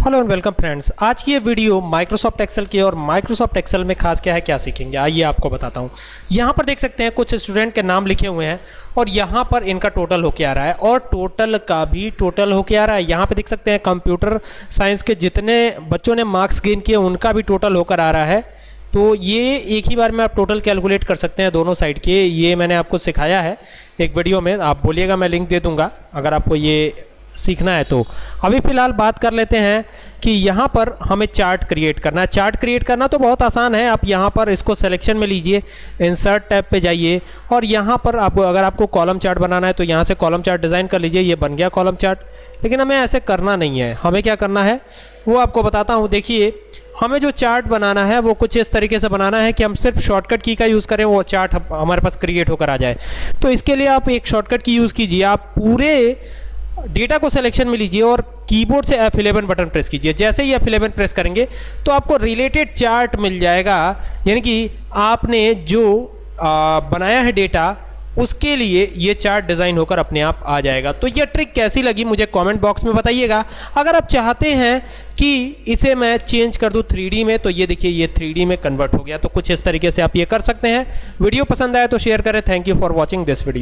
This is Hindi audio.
हेलो एंड वेलकम फ्रेंड्स आज की ये वीडियो माइक्रोसॉफ्ट एक्सेल की और माइक्रोसॉफ्ट एक्सेल में खास क्या है, क्या सीखेंगे? आइए आपको बताता हूँ। यहाँ पर देख सकते हैं, कुछ स्टूडेंट के नाम लिखे हुए हैं और यहाँ पर इनका टोटल होके आ रहा है और टोटल का भी टोटल होके आ रहा है। यहाँ पे देख सकते हैं कंप्यूटर साइंस के जितने बच्चों ने मार्क्स गेन किए, उनका भी टोटल होकर आ रहा है। तो ये एक ही बार में आप टोटल कैलकुलेट कर सकते हैं दोनों साइड के। ये मैंने आपको सिखाया है एक वीडियो में। आप बोलिएगा, मैं लिंक दे दूँगा। अगर आपको ये सीखना है तो। अभी फ़िलहाल बात कर लेते हैं कि यहाँ पर हमें चार्ट क्रिएट करना है। चार्ट क्रिएट करना तो बहुत आसान है। आप यहाँ पर इसको सिलेक्शन में लीजिए इंसर्ट टैब पे जाइए और यहाँ पर आप, अगर आपको कॉलम चार्ट बनाना है तो यहाँ से कॉलम चार्ट डिज़ाइन कर लीजिए। ये बन गया कॉलम चार्ट लेकिन हमें ऐसे करना नहीं है। हमें क्या करना है? वो आपको बताता हूँ। देखिए, हमें जो चार्ट बनाना है, वो कुछ इस तरीके से बनाना है कि हम सिर्फ़ शॉर्टकट की का यूज़ करें, वो चार्ट हमारे पास क्रिएट होकर आ जाए। तो इसके लिए आप एक शॉर्टकट की यूज़ कीजिए। आप पूरे डेटा को सिलेक्शन में लीजिए और कीबोर्ड से F11 बटन प्रेस कीजिए। जैसे ही F11 प्रेस करेंगे तो आपको रिलेटेड चार्ट मिल जाएगा। यानी कि आपने जो आ, बनाया है डेटा उसके लिए ये चार्ट डिज़ाइन होकर अपने आप आ जाएगा। तो ये ट्रिक कैसी लगी मुझे कमेंट बॉक्स में बताइएगा। अगर आप चाहते हैं कि इसे मैं चेंज कर दूँ 3D में तो ये देखिए ये 3D में कन्वर्ट हो गया। तो कुछ इस तरीके से आप ये कर सकते हैं। वीडियो पसंद आए तो शेयर करें। Thank you for watching this video